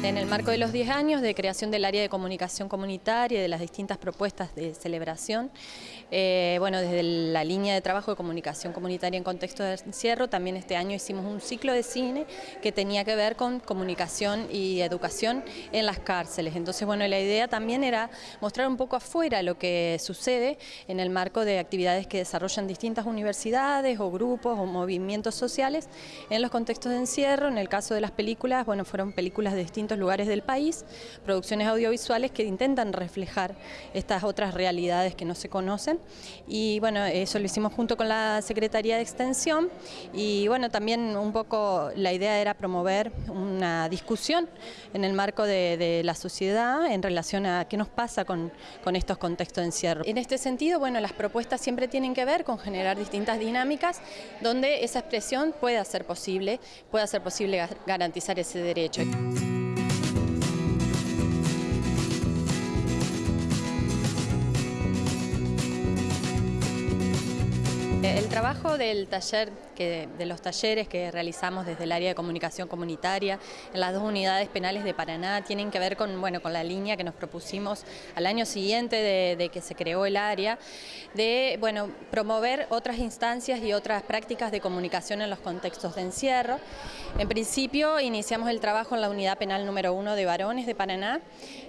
En el marco de los 10 años de creación del área de comunicación comunitaria y de las distintas propuestas de celebración, eh, bueno, desde la línea de trabajo de comunicación comunitaria en contexto de encierro, también este año hicimos un ciclo de cine que tenía que ver con comunicación y educación en las cárceles. Entonces, bueno, la idea también era mostrar un poco afuera lo que sucede en el marco de actividades que desarrollan distintas universidades o grupos o movimientos sociales en los contextos de encierro. En el caso de las películas, bueno, fueron películas de distintos lugares del país, producciones audiovisuales que intentan reflejar estas otras realidades que no se conocen y bueno, eso lo hicimos junto con la Secretaría de Extensión y bueno, también un poco la idea era promover una discusión en el marco de, la sociedad en relación a qué nos pasa con, con estos contextos de encierro. En este sentido, bueno, las propuestas siempre tienen que ver con generar distintas dinámicas donde esa expresión pueda ser posible, pueda ser posible garantizar ese derecho. El trabajo del taller, que, de los talleres que realizamos desde el área de comunicación comunitaria en las dos unidades penales de Paraná tienen que ver con, bueno, con la línea que nos propusimos al año siguiente de, que se creó el área, de bueno, promover otras instancias y otras prácticas de comunicación en los contextos de encierro. En principio iniciamos el trabajo en la unidad penal número uno de varones de Paraná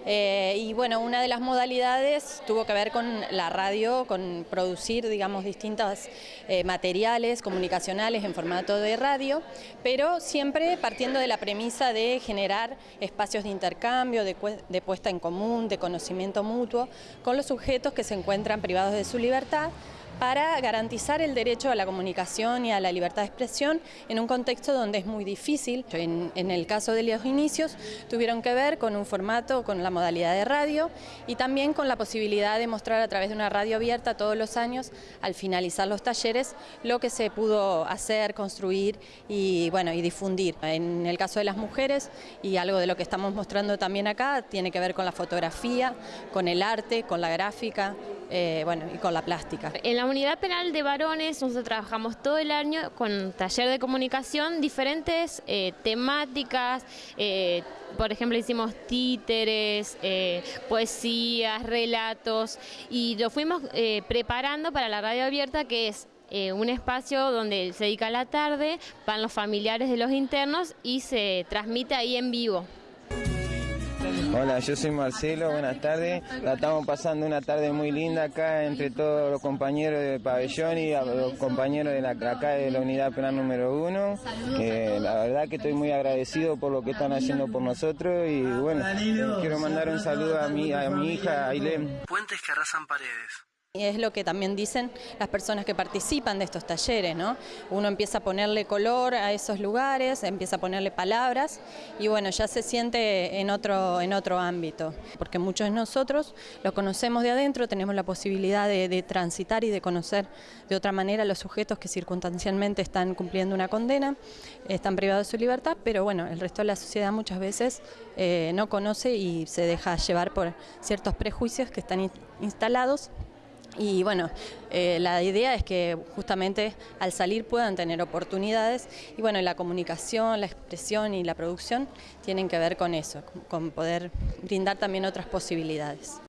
eh, y bueno, una de las modalidades tuvo que ver con la radio, con producir digamos distintas eh, materiales comunicacionales en formato de radio, pero siempre partiendo de la premisa de generar espacios de intercambio, de, de puesta en común, de conocimiento mutuo con los sujetos que se encuentran privados de su libertad para garantizar el derecho a la comunicación y a la libertad de expresión en un contexto donde es muy difícil. En, el caso de los inicios tuvieron que ver con un formato, con la modalidad de radio y también con la posibilidad de mostrar a través de una radio abierta todos los años, al finalizar los talleres, lo que se pudo hacer, construir y, bueno, y difundir. En el caso de las mujeres y algo de lo que estamos mostrando también acá tiene que ver con la fotografía, con el arte, con la gráfica, eh, bueno, y con la plástica. En la unidad penal de varones nosotros trabajamos todo el año con taller de comunicación, diferentes eh, temáticas, eh, por ejemplo hicimos títeres, poesías, relatos y lo fuimos preparando para la radio abierta que es un espacio donde se dedica la tarde, van los familiares de los internos y se transmite ahí en vivo. Hola, yo soy Marcelo, buenas tardes. La estamos pasando una tarde muy linda acá entre todos los compañeros de pabellón y los compañeros de la, acá de la unidad penal número uno. la verdad que estoy muy agradecido por lo que están haciendo por nosotros y bueno, quiero mandar un saludo a mi, a mi hija Ailem. Puentes que arrasan paredes. Y es lo que también dicen las personas que participan de estos talleres, ¿no? Uno empieza a ponerle color a esos lugares, empieza a ponerle palabras y bueno, ya se siente en otro, en otro ámbito, porque muchos de nosotros lo conocemos de adentro, tenemos la posibilidad de, transitar y de conocer de otra manera a los sujetos que circunstancialmente están cumpliendo una condena, están privados de su libertad, pero bueno, el resto de la sociedad muchas veces eh, no conoce y se deja llevar por ciertos prejuicios que están instalados y bueno, eh, la idea es que justamente al salir puedan tener oportunidades y bueno, la comunicación, la expresión y la producción tienen que ver con eso, con poder brindar también otras posibilidades.